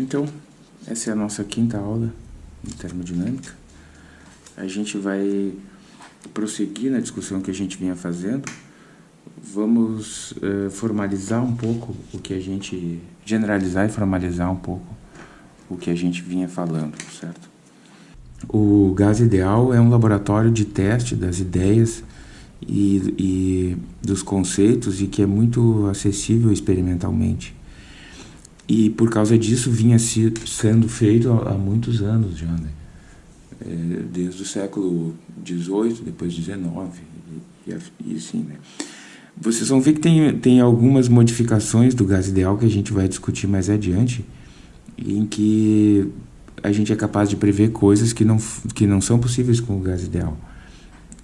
Então, essa é a nossa quinta aula de termodinâmica. A gente vai prosseguir na discussão que a gente vinha fazendo. Vamos uh, formalizar um pouco o que a gente... generalizar e formalizar um pouco o que a gente vinha falando, certo? O Gás Ideal é um laboratório de teste das ideias e, e dos conceitos e que é muito acessível experimentalmente. E por causa disso vinha se, sendo feito há, há muitos anos já, né? É, desde o século XVIII, depois XIX e, e, assim, né? Vocês vão ver que tem, tem algumas modificações do gás ideal que a gente vai discutir mais adiante, em que a gente é capaz de prever coisas que não, que não são possíveis com o gás ideal.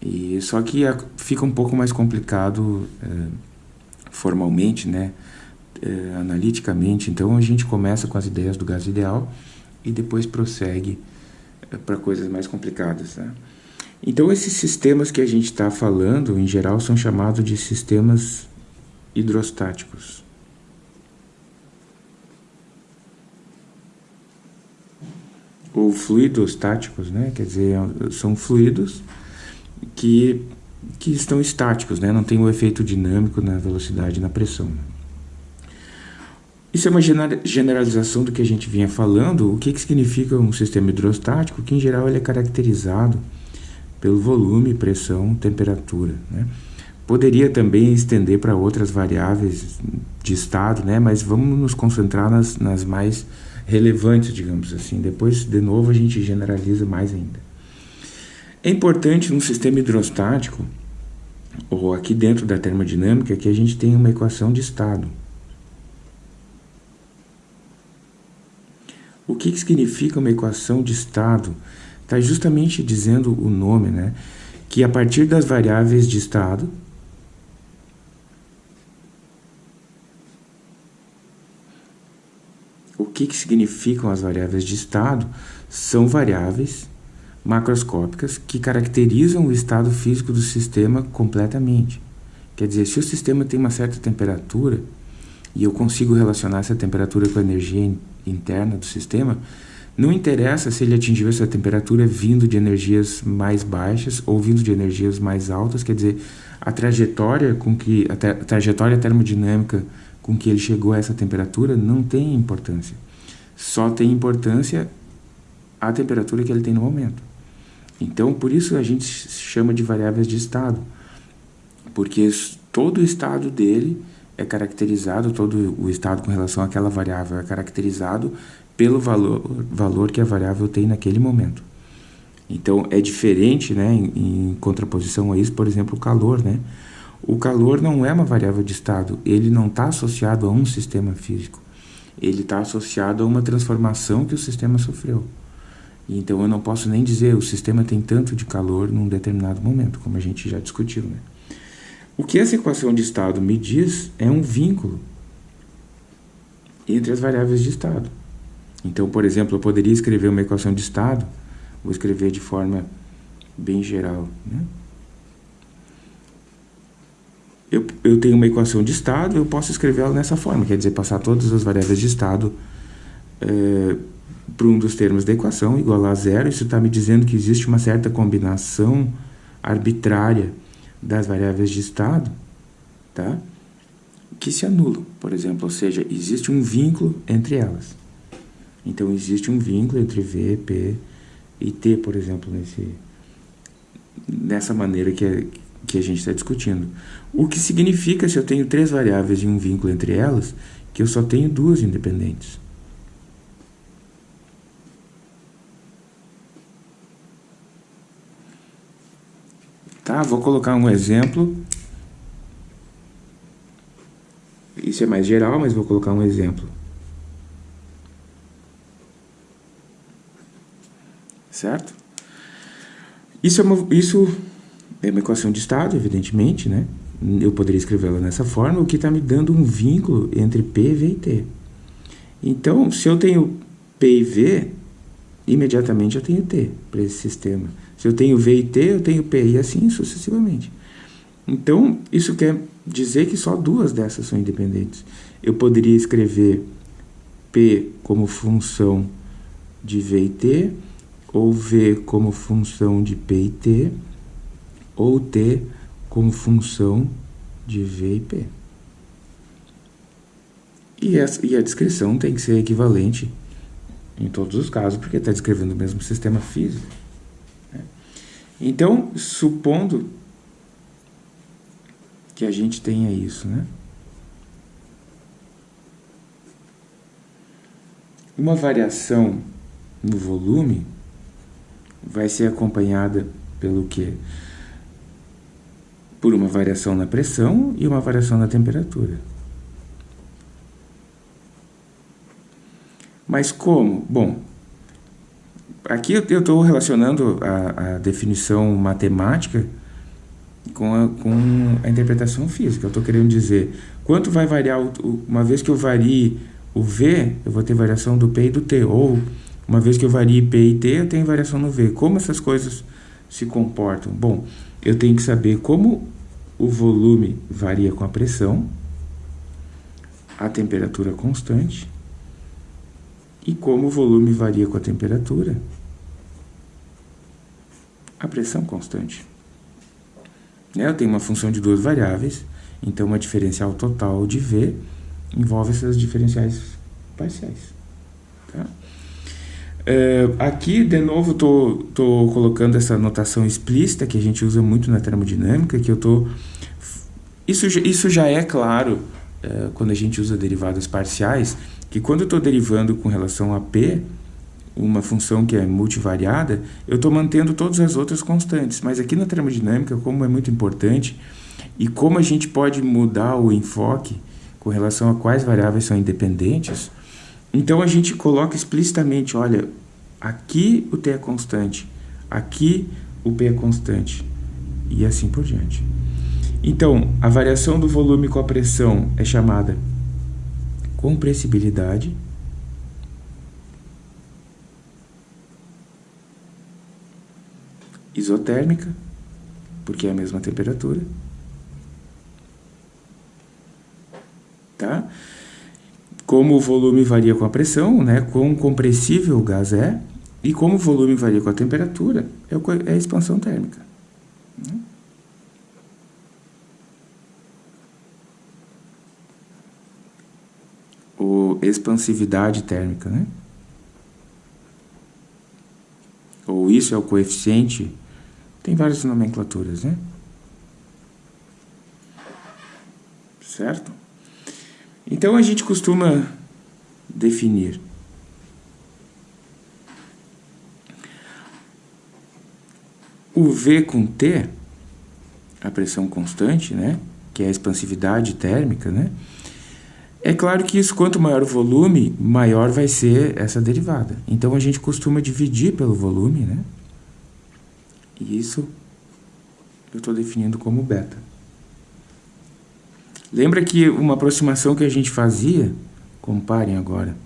E, só que fica um pouco mais complicado é, formalmente, né? É, analiticamente. Então a gente começa com as ideias do gás ideal e depois prossegue é, para coisas mais complicadas. Né? Então esses sistemas que a gente está falando, em geral, são chamados de sistemas hidrostáticos. Ou fluidostáticos, né? quer dizer, são fluidos que, que estão estáticos, né? não tem o um efeito dinâmico na velocidade e na pressão. Isso é uma generalização do que a gente vinha falando. O que, que significa um sistema hidrostático? Que, em geral, ele é caracterizado pelo volume, pressão, temperatura. Né? Poderia também estender para outras variáveis de estado, né? mas vamos nos concentrar nas, nas mais relevantes, digamos assim. Depois, de novo, a gente generaliza mais ainda. É importante num sistema hidrostático, ou aqui dentro da termodinâmica, que a gente tenha uma equação de estado. O que, que significa uma equação de estado? Está justamente dizendo o nome, né? Que a partir das variáveis de estado, o que, que significam as variáveis de estado? São variáveis macroscópicas que caracterizam o estado físico do sistema completamente. Quer dizer, se o sistema tem uma certa temperatura, e eu consigo relacionar essa temperatura com a energia interna do sistema, não interessa se ele atingiu essa temperatura vindo de energias mais baixas ou vindo de energias mais altas, quer dizer, a trajetória com que a, tra a trajetória termodinâmica com que ele chegou a essa temperatura não tem importância. Só tem importância a temperatura que ele tem no momento. Então, por isso a gente chama de variáveis de estado, porque todo o estado dele é caracterizado, todo o estado com relação àquela variável é caracterizado pelo valor, valor que a variável tem naquele momento. Então, é diferente, né, em, em contraposição a isso, por exemplo, o calor, né? O calor não é uma variável de estado, ele não está associado a um sistema físico. Ele está associado a uma transformação que o sistema sofreu. Então, eu não posso nem dizer o sistema tem tanto de calor num determinado momento, como a gente já discutiu, né? O que essa equação de estado me diz é um vínculo entre as variáveis de estado. Então, por exemplo, eu poderia escrever uma equação de estado, vou escrever de forma bem geral. Né? Eu, eu tenho uma equação de estado, eu posso escrevê-la dessa forma, quer dizer, passar todas as variáveis de estado é, para um dos termos da equação igual a zero. Isso está me dizendo que existe uma certa combinação arbitrária das variáveis de estado, tá? que se anulam, por exemplo, ou seja, existe um vínculo entre elas. Então, existe um vínculo entre V, P e T, por exemplo, nesse, nessa maneira que, é, que a gente está discutindo. O que significa, se eu tenho três variáveis e um vínculo entre elas, que eu só tenho duas independentes. Tá? Vou colocar um exemplo. Isso é mais geral, mas vou colocar um exemplo. Certo? Isso é uma, isso é uma equação de estado, evidentemente, né? Eu poderia escrevê-la dessa forma, o que está me dando um vínculo entre P, V e T. Então, se eu tenho P e V, imediatamente eu tenho T para esse sistema. Se eu tenho V e T, eu tenho P e assim sucessivamente. Então, isso quer dizer que só duas dessas são independentes. Eu poderia escrever P como função de V e T, ou V como função de P e T, ou T como função de V e P. E, essa, e a descrição tem que ser equivalente em todos os casos, porque está descrevendo o mesmo sistema físico. Então, supondo que a gente tenha isso, né? Uma variação no volume vai ser acompanhada pelo quê? Por uma variação na pressão e uma variação na temperatura. Mas como? Bom, aqui eu estou relacionando a, a, definição matemática com a, com a interpretação física. Eu estou querendo dizer, quanto vai variar, o, uma vez que eu varie o V, eu vou ter variação do P e do T, ou uma vez que eu varie P e T, eu tenho variação no V. Como essas coisas se comportam? Bom, eu tenho que saber como o volume varia com a pressão, a temperatura constante, e como o volume varia com a temperatura, a pressão constante. Né, eu tenho uma função de duas variáveis, então uma diferencial total de V envolve essas diferenciais parciais. Tá? É, aqui, de novo, estou colocando essa notação explícita que a gente usa muito na termodinâmica, que eu tô... Isso, isso já é claro é, quando a gente usa derivadas parciais, que quando eu estou derivando com relação a P, uma função que é multivariada, eu estou mantendo todas as outras constantes. Mas aqui na termodinâmica, como é muito importante, e como a gente pode mudar o enfoque com relação a quais variáveis são independentes, então a gente coloca explicitamente, olha, aqui o t é constante, aqui o p é constante, e assim por diante. Então, a variação do volume com a pressão é chamada compressibilidade. Isotérmica, porque é a mesma temperatura. tá? Como o volume varia com a pressão, né? Quão compressível o gás é e como o volume varia com a temperatura, é, é a expansão térmica. Né? Ou expansividade térmica, né? Ou isso é o coeficiente, tem várias nomenclaturas, né? Certo? Então a gente costuma definir o V com T, a pressão constante, né, que é a expansividade térmica, né, é claro que isso, quanto maior o volume, maior vai ser essa derivada. Então a gente costuma dividir pelo volume, né, e isso eu estou definindo como beta. Lembra que uma aproximação que a gente fazia, comparem agora,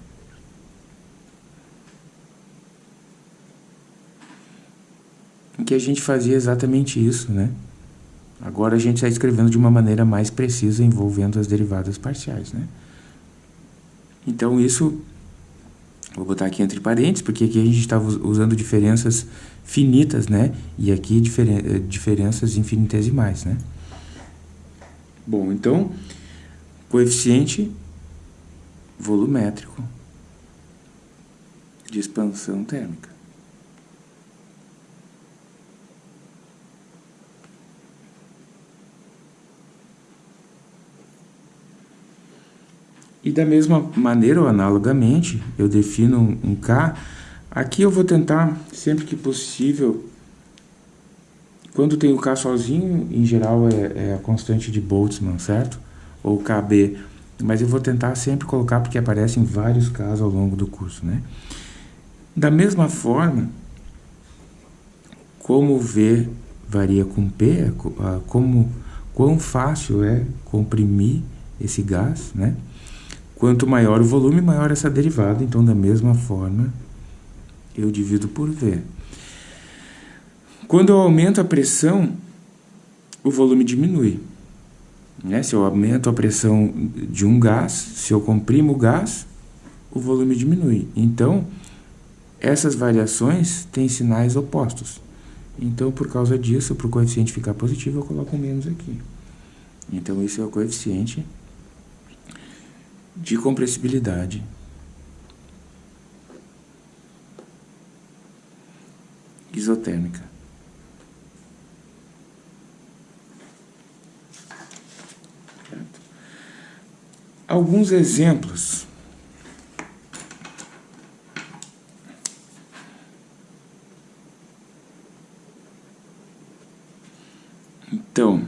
que a gente fazia exatamente isso, né? Agora a gente está escrevendo de uma maneira mais precisa, envolvendo as derivadas parciais, né? Então isso, vou botar aqui entre parênteses, porque aqui a gente estava usando diferenças finitas, né? E aqui diferen diferenças infinitesimais, né? Bom, então, coeficiente volumétrico de expansão térmica. E da mesma maneira, ou analogamente, eu defino um K. Aqui eu vou tentar, sempre que possível, quando tem o K sozinho, em geral é, é a constante de Boltzmann, certo? Ou KB. Mas eu vou tentar sempre colocar porque aparecem vários casos ao longo do curso, né? Da mesma forma, como V varia com P, como quão fácil é comprimir esse gás, né? Quanto maior o volume, maior essa derivada. Então, da mesma forma, eu divido por V. Quando eu aumento a pressão, o volume diminui. Né? Se eu aumento a pressão de um gás, se eu comprimo o gás, o volume diminui. Então, essas variações têm sinais opostos. Então, por causa disso, para o coeficiente ficar positivo, eu coloco menos aqui. Então, esse é o coeficiente de compressibilidade isotérmica. Alguns exemplos. Então,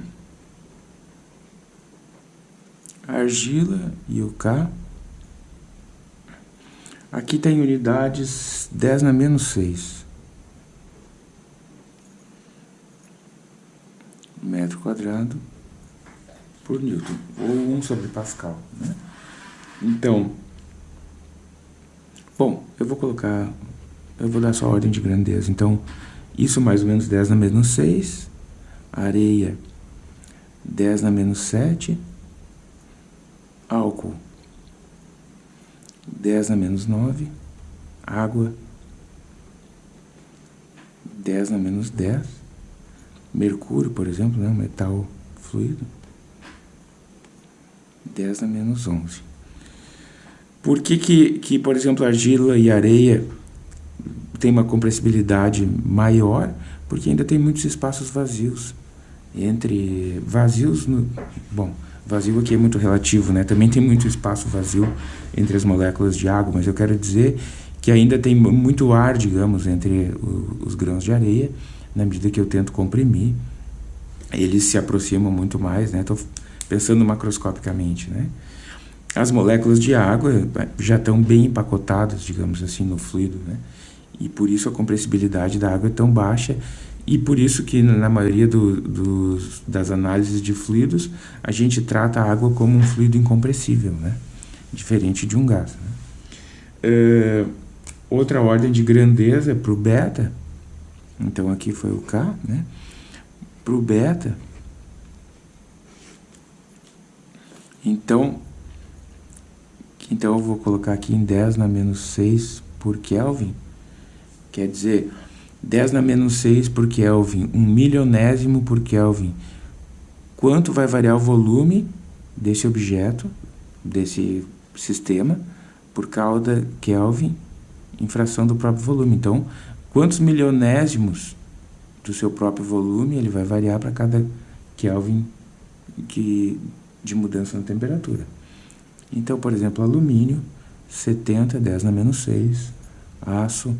argila e o K. Aqui tem unidades 10 na menos 6. Quadrado por Newton, ou 1 sobre Pascal. Né? Então, bom, eu vou colocar, eu vou dar só a ordem de grandeza. Então, isso mais ou menos 10 na menos 6, areia 10 na menos 7, álcool 10 na menos 9, água 10 na menos 10, mercúrio, por exemplo, né, um metal fluido, 10 a menos 11. Por que, que, que, por exemplo, argila e areia tem uma compressibilidade maior? Porque ainda tem muitos espaços vazios. Entre vazios, no, bom, vazio aqui é muito relativo, né? Também tem muito espaço vazio entre as moléculas de água, mas eu quero dizer que ainda tem muito ar, digamos, entre os grãos de areia, na medida que eu tento comprimir, eles se aproximam muito mais, né? Tô pensando macroscopicamente, né? As moléculas de água eh, já estão bem empacotadas, digamos assim, no fluido, né? E por isso a compressibilidade da água é tão baixa e por isso que na maioria do, das análises de fluidos a gente trata a água como um fluido incompressível, né? Diferente de um gás. Né? Uh, outra ordem de grandeza para o beta, então aqui foi o K, né? Para o beta, Então, então eu vou colocar aqui em 10 na menos 6 por Kelvin. Quer dizer, 10 na menos 6 por Kelvin, 1 milionésimo por Kelvin. Quanto vai variar o volume desse objeto, desse sistema, por cada Kelvin em fração do próprio volume. Então, quantos milionésimos do seu próprio volume ele vai variar para cada Kelvin que de mudança na temperatura. Então, por exemplo, alumínio, 70, 10 na menos 6, aço,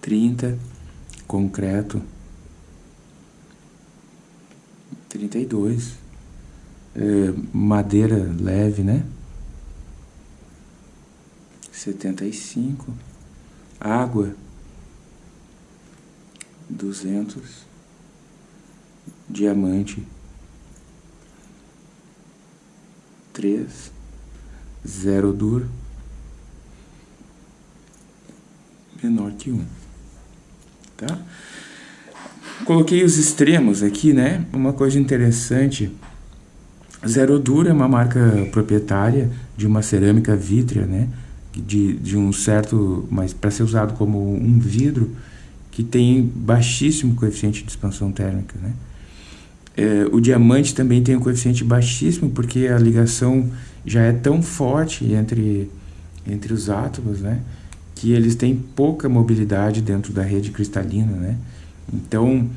30, concreto, 32, é, madeira leve, né? 75, água, 200, diamante, 3, 0 dur, menor que 1. Tá? Coloquei os extremos aqui, né? Uma coisa interessante, Zero Dur é uma marca proprietária de uma cerâmica vítrea, né? De, de um certo, mas para ser usado como um vidro que tem baixíssimo coeficiente de expansão térmica, né? É, o diamante também tem um coeficiente baixíssimo, porque a ligação já é tão forte entre, entre os átomos, né? Que eles têm pouca mobilidade dentro da rede cristalina, né? Então,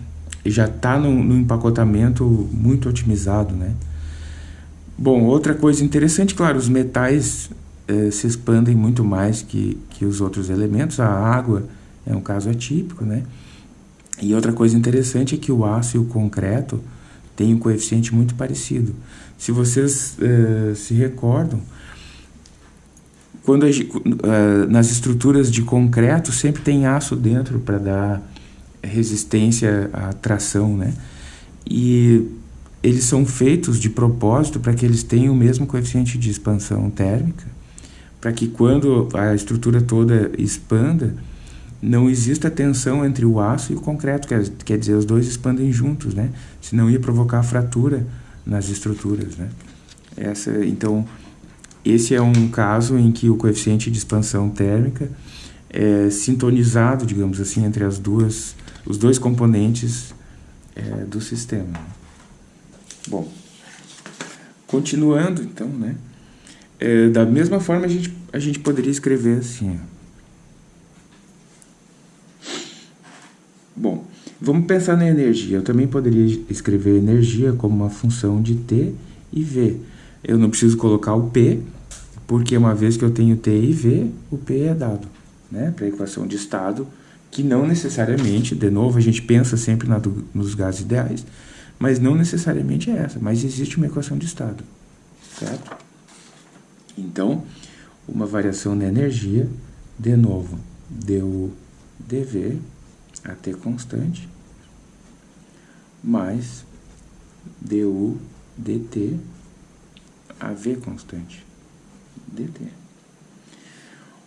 já está no, no, empacotamento muito otimizado, né? Bom, outra coisa interessante, claro, os metais é, se expandem muito mais que, que os outros elementos. A água é um caso atípico, né? E outra coisa interessante é que o aço e o concreto tem um coeficiente muito parecido. Se vocês uh, se recordam, quando a, uh, nas estruturas de concreto sempre tem aço dentro para dar resistência à tração, né? E eles são feitos de propósito para que eles tenham o mesmo coeficiente de expansão térmica, para que quando a estrutura toda expanda, não existe a tensão entre o aço e o concreto, quer, quer dizer, os dois expandem juntos, né? Senão ia provocar fratura nas estruturas, né? Essa, então, esse é um caso em que o coeficiente de expansão térmica é sintonizado, digamos assim, entre as duas, os dois componentes é, do sistema. Bom, continuando então, né? É, da mesma forma a gente, a gente poderia escrever assim. Bom, vamos pensar na energia. Eu também poderia escrever energia como uma função de T e V. Eu não preciso colocar o P, porque uma vez que eu tenho T e V, o P é dado né, para a equação de estado, que não necessariamente, de novo, a gente pensa sempre na do, nos gases ideais, mas não necessariamente é essa, mas existe uma equação de estado, certo? Então, uma variação na energia, de novo, du dv, até constante, mais du dt, a v constante, dt.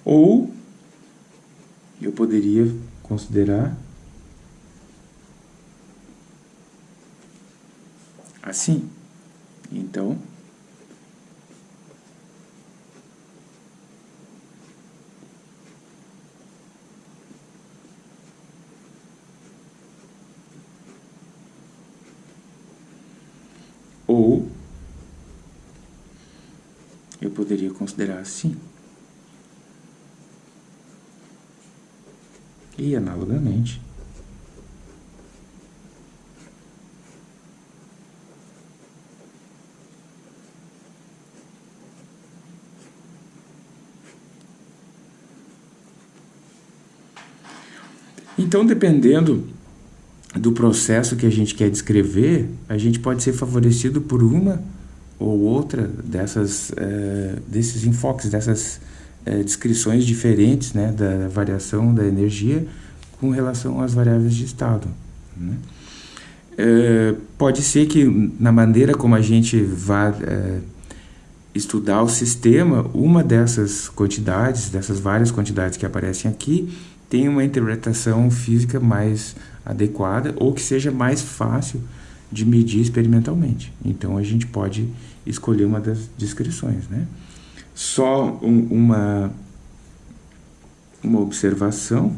Ou eu poderia considerar assim. Então, ou eu poderia considerar assim. E, analogamente, Então, dependendo do processo que a gente quer descrever, a gente pode ser favorecido por uma ou outra dessas, é, desses enfoques, dessas é, descrições diferentes né, da variação da energia com relação às variáveis de estado. Né? É, pode ser que na maneira como a gente vai é, estudar o sistema, uma dessas quantidades, dessas várias quantidades que aparecem aqui, tenha uma interpretação física mais adequada ou que seja mais fácil de medir experimentalmente. Então a gente pode escolher uma das descrições, né? só um, uma, uma observação,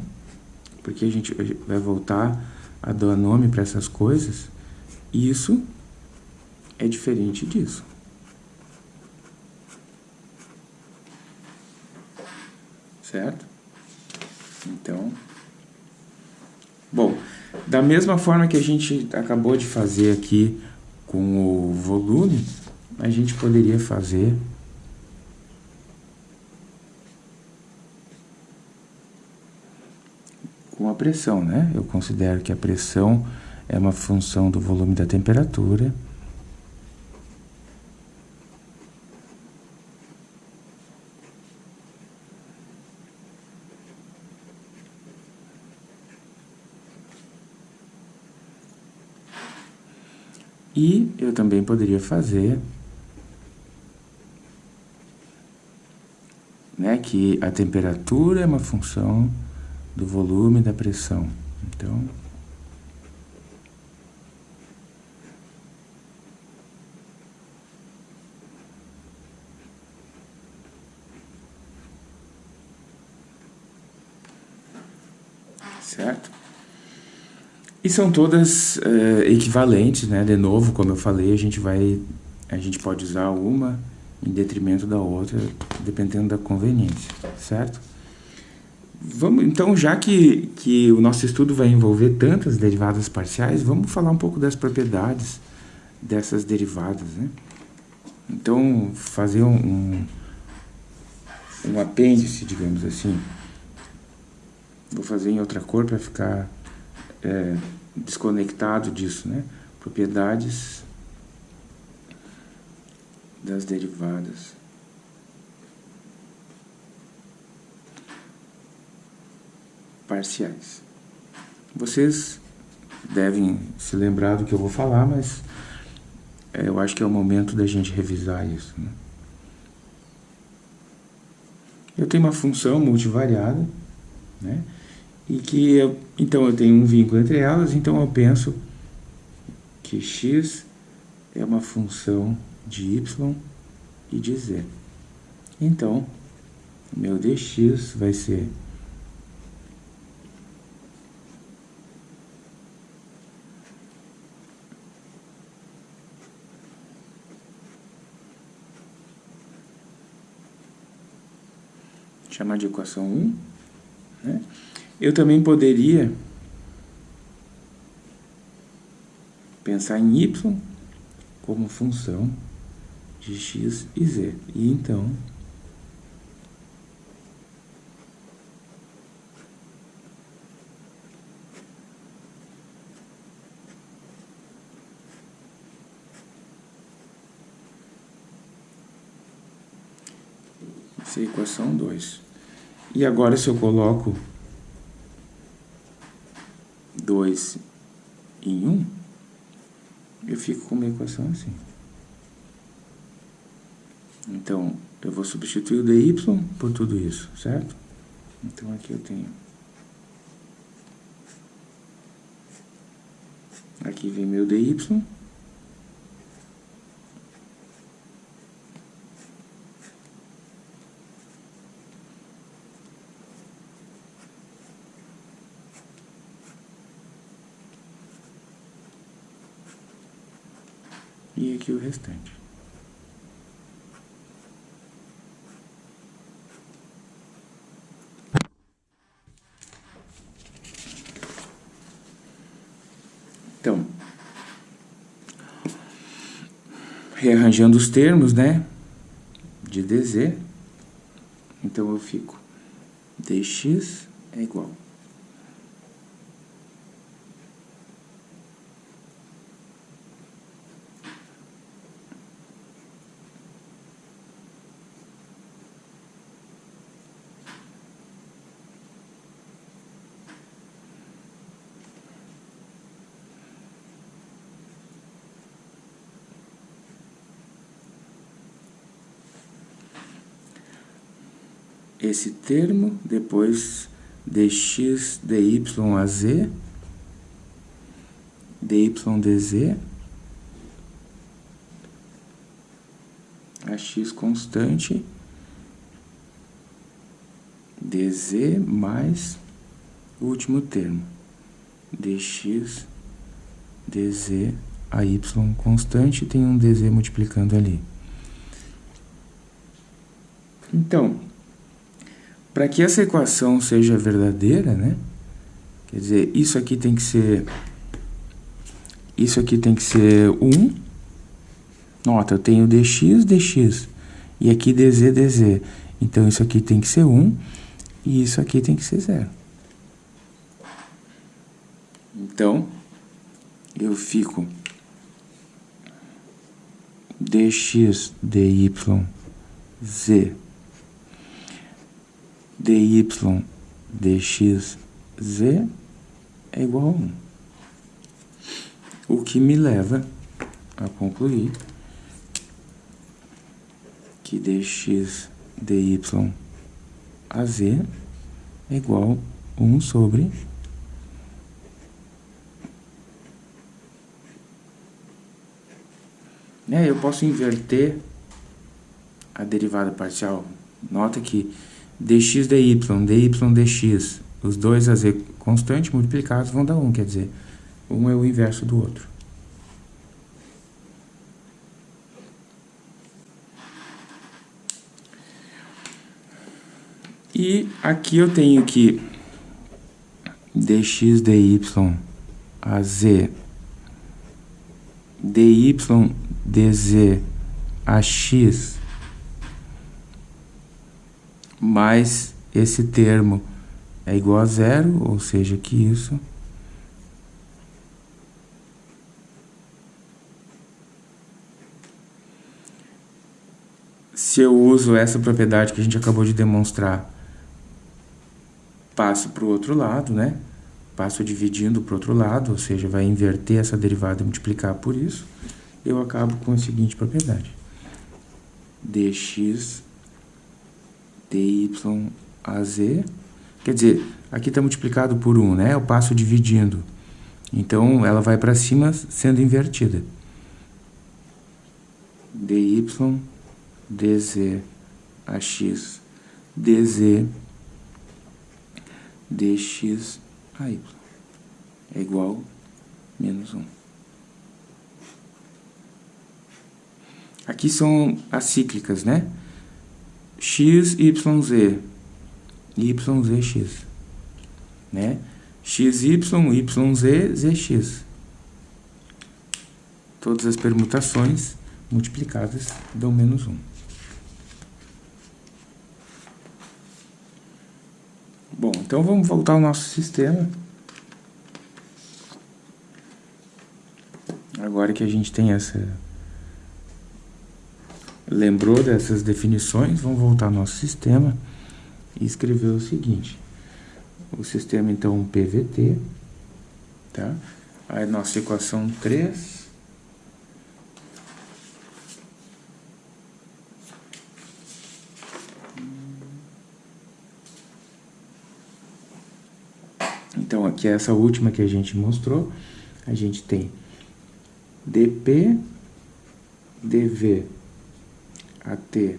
porque a gente vai voltar a dar nome para essas coisas, isso é diferente disso. Certo? Então, bom, da mesma forma que a gente acabou de fazer aqui com o volume, a gente poderia fazer com a pressão, né? Eu considero que a pressão é uma função do volume da temperatura. E eu também poderia fazer né, que a temperatura é uma função do volume da pressão. Então, certo? E são todas uh, equivalentes, né? De novo, como eu falei, a gente vai, a gente pode usar uma em detrimento da outra, dependendo da conveniência, certo? Vamos, então, já que, que o nosso estudo vai envolver tantas derivadas parciais, vamos falar um pouco das propriedades dessas derivadas. Né? Então, fazer um, um, um apêndice, digamos assim. Vou fazer em outra cor para ficar é, desconectado disso. Né? Propriedades das derivadas. parciais. Vocês devem se lembrar do que eu vou falar, mas é, eu acho que é o momento da gente revisar isso. Né? Eu tenho uma função multivariada, né? E que eu, então eu tenho um vínculo entre elas, então eu penso que x é uma função de y e de z. Então, meu dx vai ser chamar de equação 1. Né? Eu também poderia pensar em y como função de x e z. E então, essa é a equação 2. E agora se eu coloco 2 em 1, um, eu fico com uma equação assim. Então, eu vou substituir o dy por tudo isso, certo? Então, aqui eu tenho... Aqui vem meu dy. E aqui o restante. Então, rearranjando os termos, né, de dz, então eu fico dx é igual esse termo, depois dx dy a z, dy dz, a x constante, dz mais o último termo, dx dz a y constante, tem um dz multiplicando ali. Então, para que essa equação seja verdadeira, né? Quer dizer, isso aqui tem que ser... Isso aqui tem que ser 1. Nota, eu tenho dx, dx. E aqui dz, dz. Então, isso aqui tem que ser 1. E isso aqui tem que ser 0. Então, eu fico dx, dy, z dy dx z é igual a 1. O que me leva a concluir que dx dy a z é igual a 1 sobre É, eu posso inverter a derivada parcial. Nota que dx dy, dy dx, os dois a z constantes multiplicados vão dar 1, quer dizer, um é o inverso do outro. E aqui eu tenho que dx dy a z, dy dz a x mais esse termo é igual a zero, ou seja, que isso se eu uso essa propriedade que a gente acabou de demonstrar, passo para o outro lado, né? Passo dividindo para o outro lado, ou seja, vai inverter essa derivada e multiplicar por isso, eu acabo com a seguinte propriedade. dx dy quer dizer, aqui está multiplicado por 1, né? Eu passo dividindo. Então, ela vai para cima sendo invertida. dy dz AX DZ dx a y é igual a menos 1. Aqui são as cíclicas, né? X, y, z, y, z, x, né? x, y, y, z, z, x. Todas as permutações multiplicadas dão menos 1. Bom, então vamos voltar ao nosso sistema. Agora que a gente tem essa... Lembrou dessas definições, vamos voltar ao nosso sistema e escrever o seguinte. O sistema, então, PVT, tá? Aí, nossa equação 3 Então, aqui é essa última que a gente mostrou, a gente tem dp, dv, at,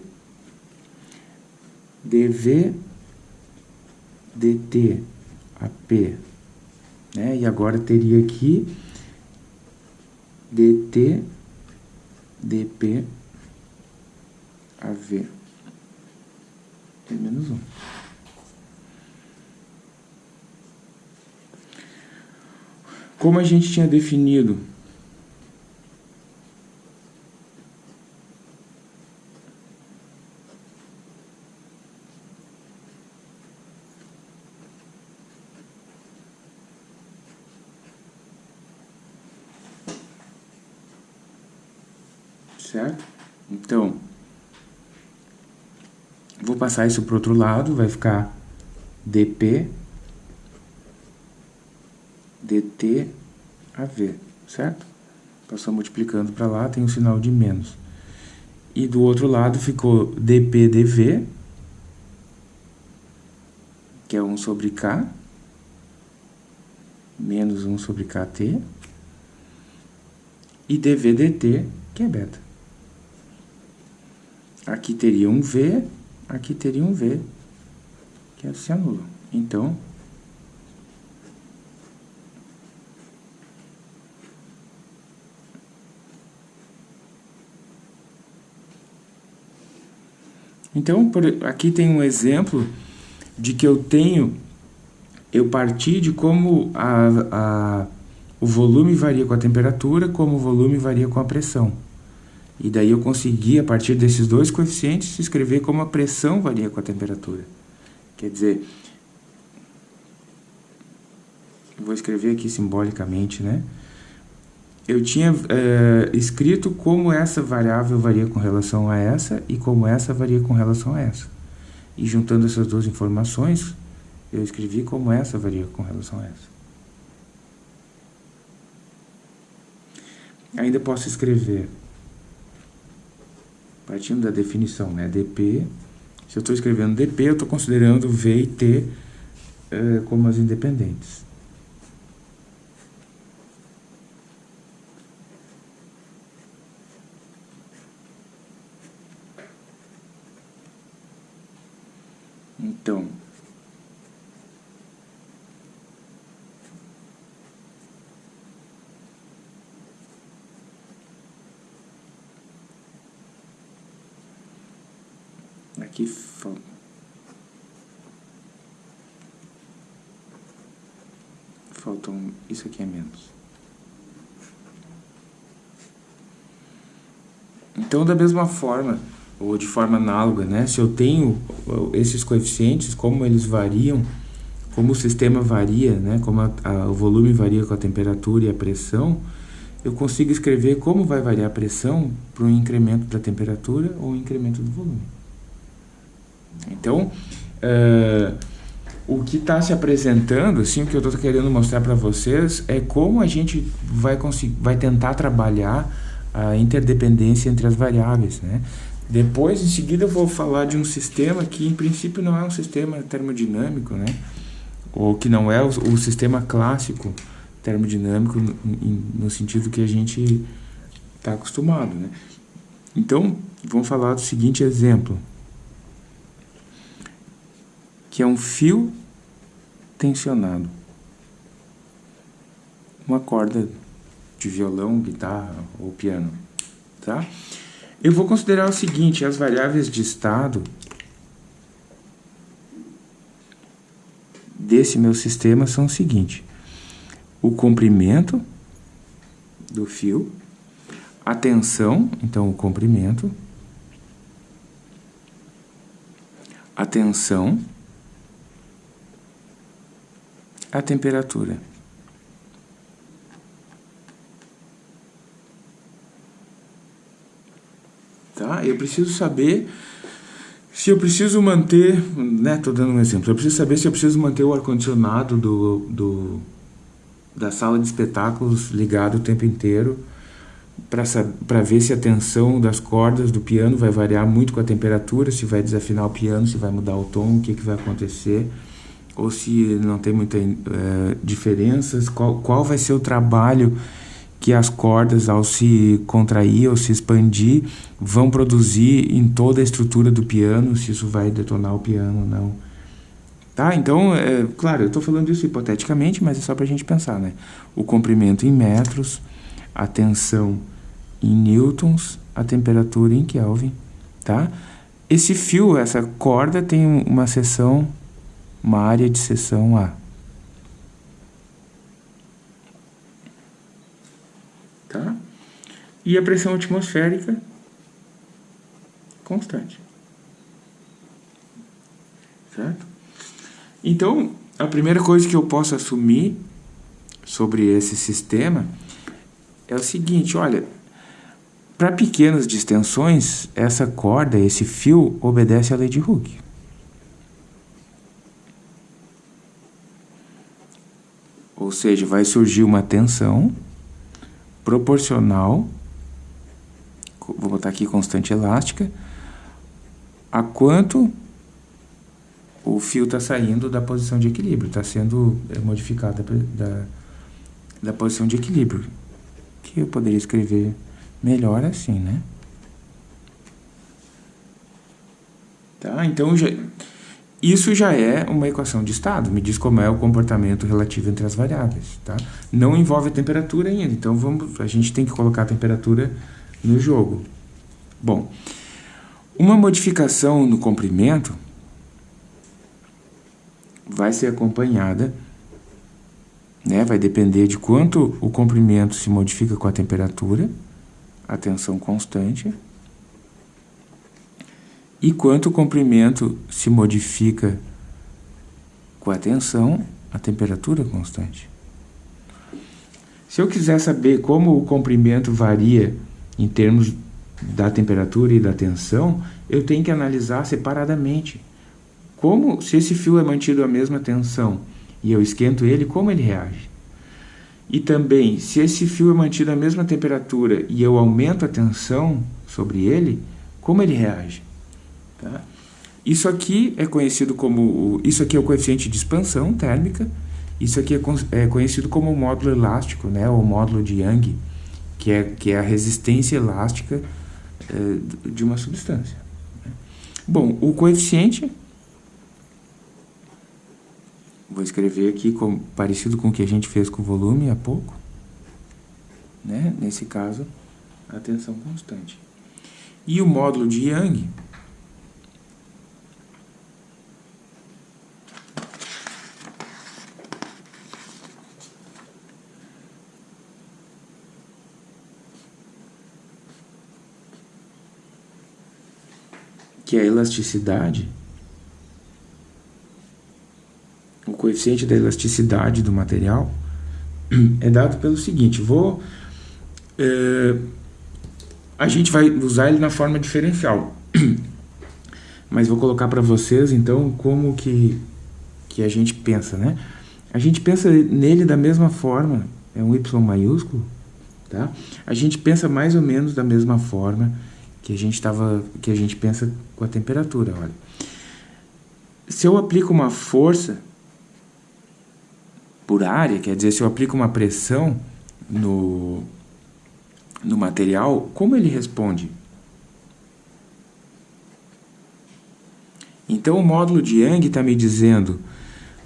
dv, dt, ap, né? E agora teria aqui dt, dp, av, é menos 1. Como a gente tinha definido certo? Então, vou passar isso para o outro lado, vai ficar dp dt a v, certo? Passou multiplicando para lá, tem um sinal de menos. E do outro lado ficou dp dv, que é 1 sobre k, menos 1 sobre kt, e dv dt, que é beta. Aqui teria um v, aqui teria um v, que é se anula. Então, Então, por, aqui tem um exemplo de que eu tenho, eu parti de como a, a, o volume varia com a temperatura, como o volume varia com a pressão. E daí eu consegui, a partir desses dois coeficientes, escrever como a pressão varia com a temperatura. Quer dizer, vou escrever aqui simbolicamente, né? eu tinha é, escrito como essa variável varia com relação a essa e como essa varia com relação a essa. E juntando essas duas informações, eu escrevi como essa varia com relação a essa. Ainda posso escrever, partindo da definição, né, dp, se eu estou escrevendo dp, eu estou considerando v e t é, como as independentes. Então, aqui falta faltam isso aqui é menos. Então, da mesma forma, ou de forma análoga, né? Se eu tenho esses coeficientes, como eles variam, como o sistema varia, né? Como a, a, o volume varia com a temperatura e a pressão, eu consigo escrever como vai variar a pressão para um incremento da temperatura ou um incremento do volume. Então, uh, o que está se apresentando, assim, que eu estou querendo mostrar para vocês é como a gente vai, conseguir, vai tentar trabalhar a interdependência entre as variáveis, né? Depois, em seguida, eu vou falar de um sistema que, em princípio, não é um sistema termodinâmico, né? Ou que não é o, o sistema clássico termodinâmico no, no sentido que a gente está acostumado, né? Então, vamos falar do seguinte exemplo. Que é um fio tensionado. Uma corda de violão, guitarra ou piano, tá? Eu vou considerar o seguinte, as variáveis de estado desse meu sistema são o seguinte, o comprimento do fio, a tensão, então o comprimento, a tensão, a temperatura. Tá? Eu preciso saber se eu preciso manter, né, tô dando um exemplo, eu preciso saber se eu preciso manter o ar-condicionado do, do, da sala de espetáculos ligado o tempo inteiro para ver se a tensão das cordas do piano vai variar muito com a temperatura, se vai desafinar o piano, se vai mudar o tom, o que, que vai acontecer, ou se não tem muita é, diferenças, qual, qual vai ser o trabalho que as cordas, ao se contrair ou se expandir, vão produzir em toda a estrutura do piano, se isso vai detonar o piano ou não. Tá? Então, é, claro, eu estou falando isso hipoteticamente, mas é só para a gente pensar, né? O comprimento em metros, a tensão em newtons, a temperatura em Kelvin, tá? Esse fio, essa corda tem uma seção, uma área de seção A. Tá? E a pressão atmosférica constante. Certo? Então, a primeira coisa que eu posso assumir sobre esse sistema é o seguinte, olha, para pequenas distensões, essa corda, esse fio, obedece à lei de Hooke. Ou seja, vai surgir uma tensão proporcional, vou botar aqui constante elástica, a quanto o fio está saindo da posição de equilíbrio, está sendo é, modificado da, da posição de equilíbrio, que eu poderia escrever melhor assim, né? Tá? Então, já, isso já é uma equação de estado, me diz como é o comportamento relativo entre as variáveis, tá? Não envolve a temperatura ainda, então vamos, a gente tem que colocar a temperatura no jogo. Bom, uma modificação no comprimento vai ser acompanhada, né, vai depender de quanto o comprimento se modifica com a temperatura, a tensão constante, e quanto o comprimento se modifica com a tensão, a temperatura constante. Se eu quiser saber como o comprimento varia em termos da temperatura e da tensão, eu tenho que analisar separadamente. Como, se esse fio é mantido a mesma tensão e eu esquento ele, como ele reage? E também, se esse fio é mantido a mesma temperatura e eu aumento a tensão sobre ele, como ele reage? Tá? Isso aqui é conhecido como, isso aqui é o coeficiente de expansão térmica, isso aqui é, é conhecido como módulo elástico, né, ou módulo de Young, que é, que é a resistência elástica é, de uma substância. Bom, o coeficiente, vou escrever aqui como, parecido com o que a gente fez com o volume há pouco, né? nesse caso, a tensão constante. E o módulo de Young, que é a elasticidade, o coeficiente da elasticidade do material, é dado pelo seguinte, vou... É, a gente vai usar ele na forma diferencial, mas vou colocar para vocês, então, como que, que a gente pensa, né? A gente pensa nele da mesma forma, é um Y maiúsculo, tá? A gente pensa mais ou menos da mesma forma que a gente tava, que a gente pensa com a temperatura, olha. Se eu aplico uma força por área, quer dizer, se eu aplico uma pressão no, no material, como ele responde? Então, o módulo de Young está me dizendo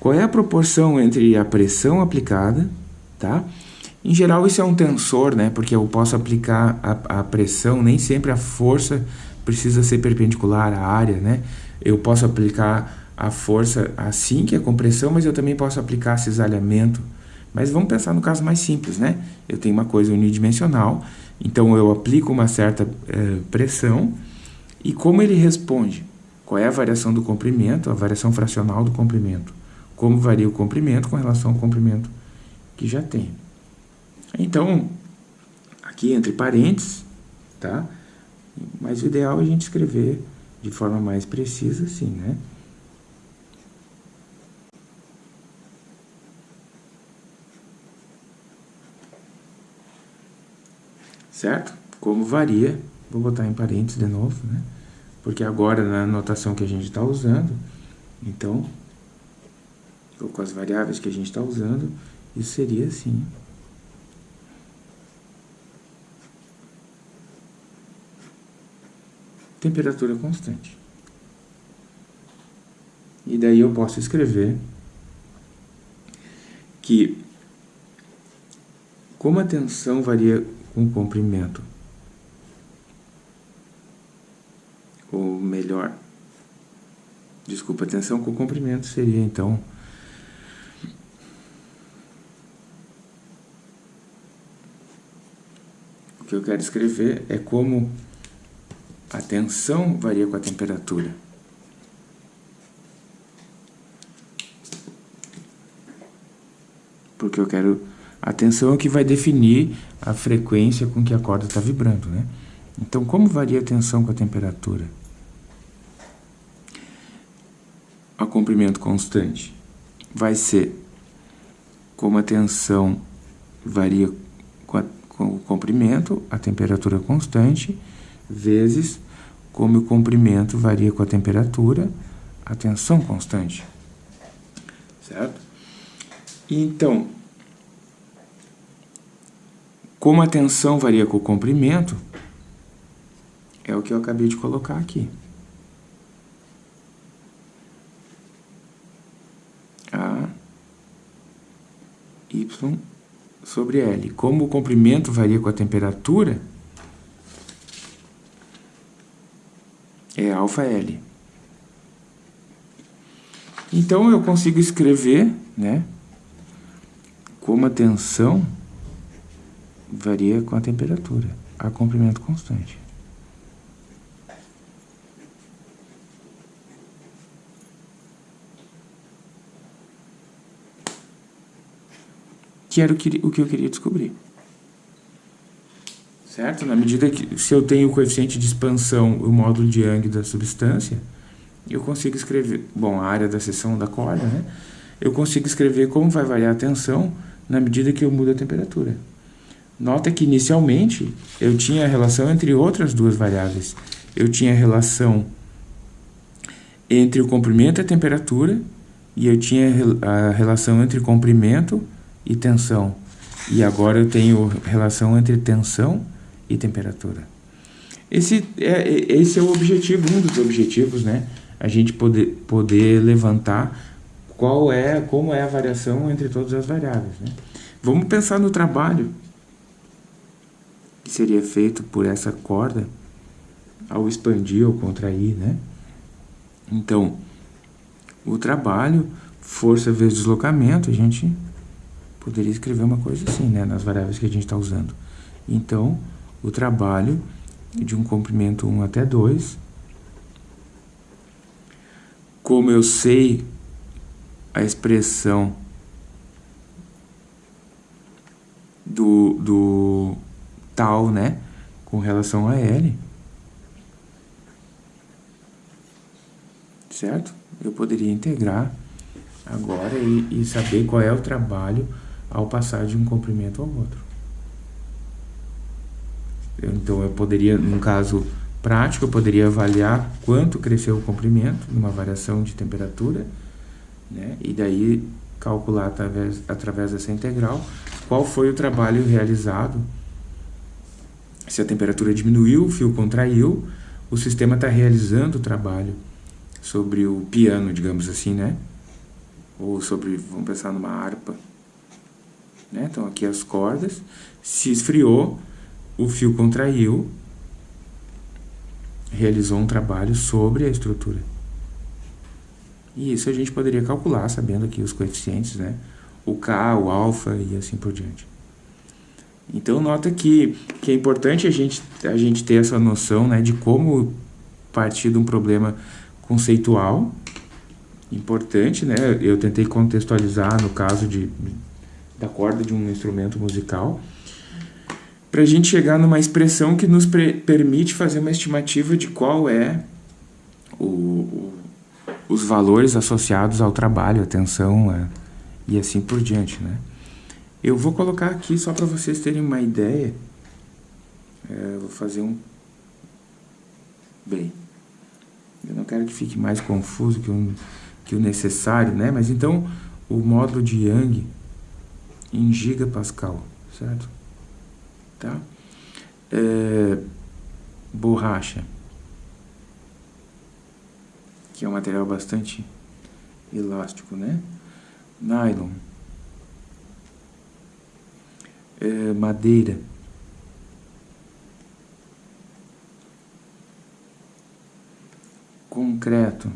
qual é a proporção entre a pressão aplicada, tá? Em geral, isso é um tensor, né? Porque eu posso aplicar a, a pressão, nem sempre a força precisa ser perpendicular à área, né? Eu posso aplicar a força assim, que é compressão, mas eu também posso aplicar cisalhamento. Mas vamos pensar no caso mais simples, né? Eu tenho uma coisa unidimensional, então eu aplico uma certa eh, pressão, e como ele responde? Qual é a variação do comprimento, a variação fracional do comprimento? Como varia o comprimento com relação ao comprimento que já tem? Então, aqui entre parênteses, tá? Mas o ideal é a gente escrever de forma mais precisa assim, né? Certo? Como varia, vou botar em parênteses de novo, né? Porque agora na notação que a gente está usando, então, ou com as variáveis que a gente está usando, isso seria assim. Temperatura constante. E daí eu posso escrever que como a tensão varia com o comprimento, ou melhor, desculpa, a tensão com o comprimento seria então o que eu quero escrever é como a tensão varia com a temperatura. Porque eu quero... A tensão é que vai definir a frequência com que a corda está vibrando, né? Então, como varia a tensão com a temperatura? A comprimento constante vai ser como a tensão varia com, a, com o comprimento, a temperatura constante, vezes como o comprimento varia com a temperatura, a tensão constante. Certo? Então, como a tensão varia com o comprimento, é o que eu acabei de colocar aqui. A Y sobre L. Como o comprimento varia com a temperatura, é alfa L. Então, eu consigo escrever, né, como a tensão varia com a temperatura, a comprimento constante. Que era o que, o que eu queria descobrir certo? Na medida que, se eu tenho o coeficiente de expansão, o módulo de Young da substância, eu consigo escrever, bom, a área da seção da corda, né? Eu consigo escrever como vai variar a tensão na medida que eu mudo a temperatura. Nota que inicialmente eu tinha a relação entre outras duas variáveis. Eu tinha a relação entre o comprimento e a temperatura e eu tinha a relação entre comprimento e tensão. E agora eu tenho relação entre tensão e temperatura. Esse é, esse é o objetivo, um dos objetivos, né? A gente poder, poder levantar qual é, como é a variação entre todas as variáveis, né? Vamos pensar no trabalho que seria feito por essa corda ao expandir ou contrair, né? Então, o trabalho, força vezes deslocamento, a gente poderia escrever uma coisa assim, né? Nas variáveis que a gente está usando. Então, o trabalho de um comprimento 1 até 2. Como eu sei a expressão do, do tal, né, com relação a L, certo? Eu poderia integrar agora e, e saber qual é o trabalho ao passar de um comprimento ao outro. Então, eu poderia, num caso prático, eu poderia avaliar quanto cresceu o comprimento numa variação de temperatura, né? e daí calcular através, através dessa integral qual foi o trabalho realizado. Se a temperatura diminuiu, o fio contraiu, o sistema está realizando o trabalho sobre o piano, digamos assim, né? Ou sobre, vamos pensar numa harpa. Né? Então aqui as cordas, se esfriou, o fio contraiu, realizou um trabalho sobre a estrutura. E isso a gente poderia calcular sabendo aqui os coeficientes, né? O K, o alfa e assim por diante. Então nota que, que é importante a gente, a gente ter essa noção né, de como partir de um problema conceitual, importante, né? Eu tentei contextualizar no caso de, da corda de um instrumento musical, para a gente chegar numa expressão que nos permite fazer uma estimativa de qual é o, o, os valores associados ao trabalho, atenção a, e assim por diante, né? Eu vou colocar aqui só para vocês terem uma ideia. É, vou fazer um... Bem, eu não quero que fique mais confuso que que o necessário, né? Mas então, o módulo de Young em gigapascal, certo? Tá? É, borracha, que é um material bastante elástico, né? Nylon é, madeira. Concreto.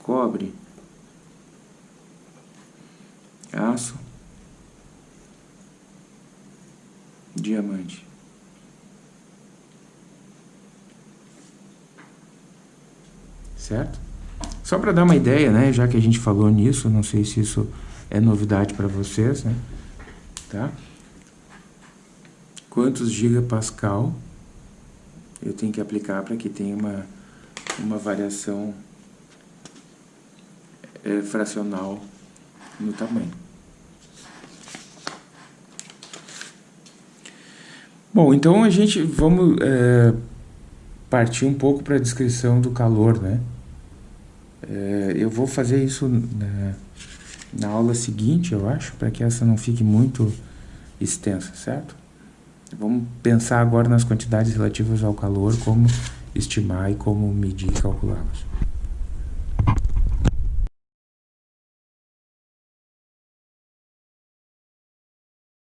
Cobre. Aço. Diamante. Certo? Só para dar uma ideia, né, já que a gente falou nisso, não sei se isso é novidade para vocês, né? Tá? Quantos gigapascal eu tenho que aplicar para que tenha uma, uma variação é, fracional no tamanho. Bom, então a gente vamos é, partir um pouco para a descrição do calor, né? É, eu vou fazer isso na, na aula seguinte, eu acho, para que essa não fique muito extensa, certo? Vamos pensar agora nas quantidades relativas ao calor, como estimar e como medir e calculá-las.